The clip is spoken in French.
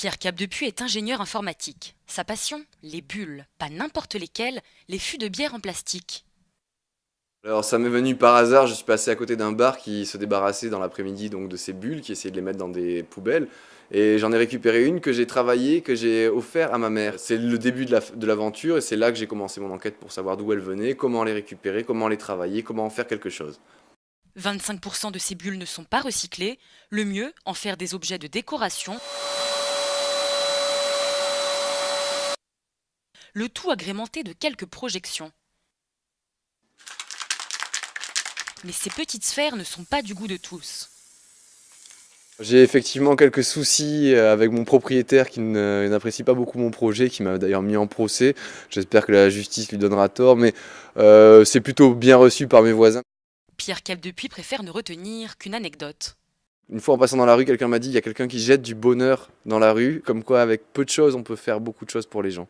Pierre Capdepuis est ingénieur informatique. Sa passion Les bulles, pas n'importe lesquelles, les fûts de bière en plastique. Alors ça m'est venu par hasard, je suis passé à côté d'un bar qui se débarrassait dans l'après-midi donc de ces bulles, qui essayait de les mettre dans des poubelles. Et j'en ai récupéré une que j'ai travaillée, que j'ai offert à ma mère. C'est le début de l'aventure et c'est là que j'ai commencé mon enquête pour savoir d'où elles venaient, comment les récupérer, comment les travailler, comment en faire quelque chose. 25% de ces bulles ne sont pas recyclées. Le mieux, en faire des objets de décoration. Le tout agrémenté de quelques projections. Mais ces petites sphères ne sont pas du goût de tous. J'ai effectivement quelques soucis euh, avec mon propriétaire qui n'apprécie pas beaucoup mon projet, qui m'a d'ailleurs mis en procès. J'espère que la justice lui donnera tort, mais euh, c'est plutôt bien reçu par mes voisins. Pierre Capdepuis préfère ne retenir qu'une anecdote. Une fois en passant dans la rue, quelqu'un m'a dit il y a quelqu'un qui jette du bonheur dans la rue, comme quoi avec peu de choses on peut faire beaucoup de choses pour les gens.